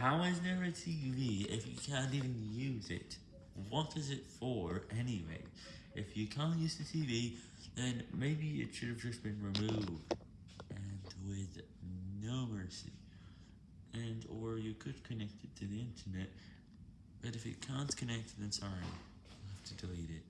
How is there a TV if you can't even use it? What is it for, anyway? If you can't use the TV, then maybe it should have just been removed, and with no mercy. And, or you could connect it to the internet, but if it can't connect, then sorry, you'll have to delete it.